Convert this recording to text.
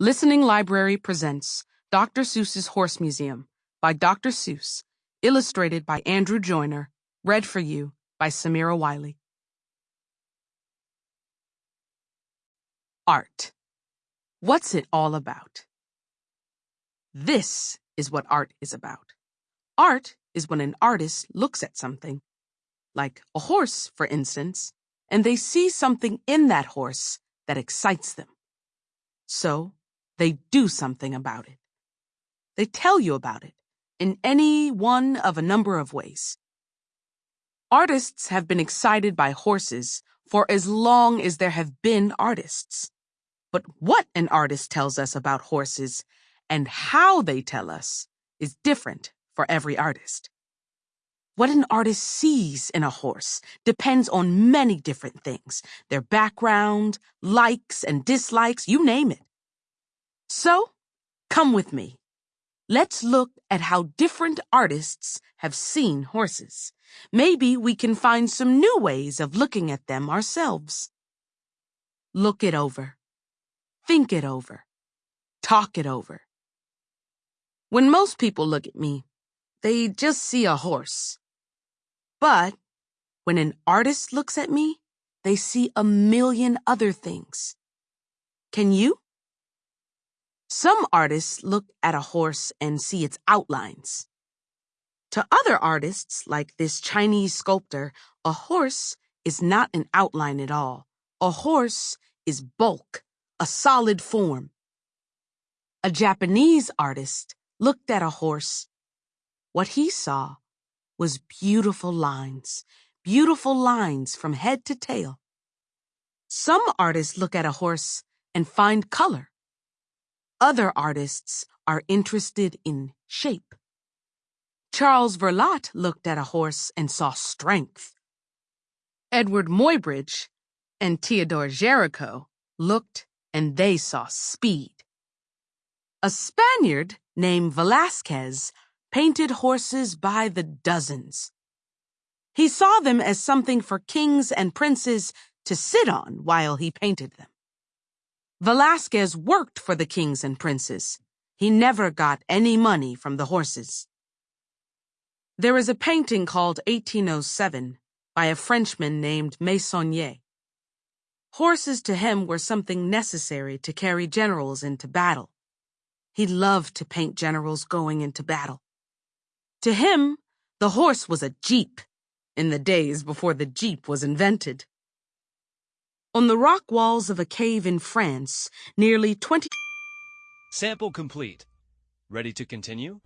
Listening Library presents Dr. Seuss's Horse Museum by Dr. Seuss, illustrated by Andrew Joyner, read for you by Samira Wiley. Art. What's it all about? This is what art is about. Art is when an artist looks at something, like a horse, for instance, and they see something in that horse that excites them. So, they do something about it. They tell you about it in any one of a number of ways. Artists have been excited by horses for as long as there have been artists. But what an artist tells us about horses and how they tell us is different for every artist. What an artist sees in a horse depends on many different things their background, likes and dislikes, you name it. So, come with me. Let's look at how different artists have seen horses. Maybe we can find some new ways of looking at them ourselves. Look it over. Think it over. Talk it over. When most people look at me, they just see a horse. But when an artist looks at me, they see a million other things. Can you? Some artists look at a horse and see its outlines. To other artists, like this Chinese sculptor, a horse is not an outline at all. A horse is bulk, a solid form. A Japanese artist looked at a horse. What he saw was beautiful lines, beautiful lines from head to tail. Some artists look at a horse and find color. Other artists are interested in shape. Charles Verlat looked at a horse and saw strength. Edward Muybridge and Theodore Géricault looked and they saw speed. A Spaniard named Velasquez painted horses by the dozens. He saw them as something for kings and princes to sit on while he painted them. Velasquez worked for the kings and princes. He never got any money from the horses. There is a painting called 1807 by a Frenchman named Meissonier. Horses to him were something necessary to carry generals into battle. He loved to paint generals going into battle. To him, the horse was a jeep in the days before the jeep was invented. On the rock walls of a cave in France, nearly 20. Sample complete. Ready to continue?